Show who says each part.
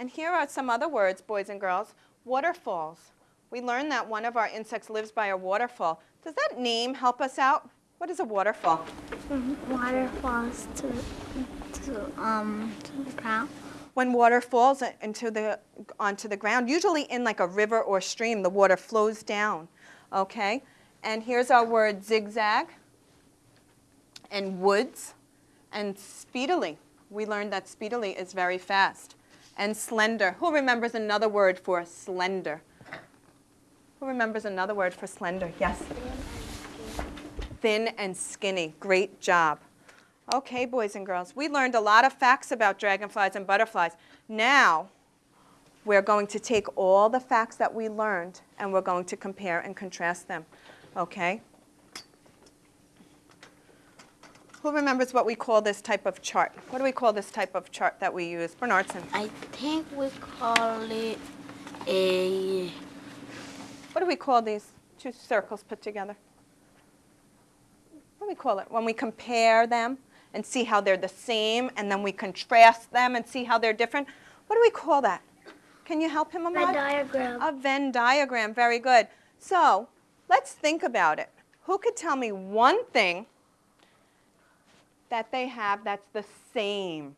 Speaker 1: And here are some other words, boys and girls. Waterfalls. We learned that one of our insects lives by a waterfall. Does that name help us out? What is a waterfall?
Speaker 2: Water falls to to um to the ground.
Speaker 1: When water falls into the, onto the ground, usually in like a river or stream, the water flows down, okay? And here's our word zigzag and woods and speedily. We learned that speedily is very fast. And slender. Who remembers another word for slender? Who remembers another word for slender? Yes? Thin and skinny. Great job. Okay, boys and girls, we learned a lot of facts about dragonflies and butterflies. Now, we're going to take all the facts that we learned and we're going to compare and contrast them. Okay? Who remembers what we call this type of chart? What do we call this type of chart that we use? Bernardson.
Speaker 2: I think we call it a
Speaker 1: What do we call these two circles put together? What do we call it? When we compare them and see how they're the same, and then we contrast them and see how they're different. What do we call that? Can you help him, Ahmad?
Speaker 2: Venn diagram.
Speaker 1: A Venn diagram, very good. So let's think about it. Who could tell me one thing that they have that's the same?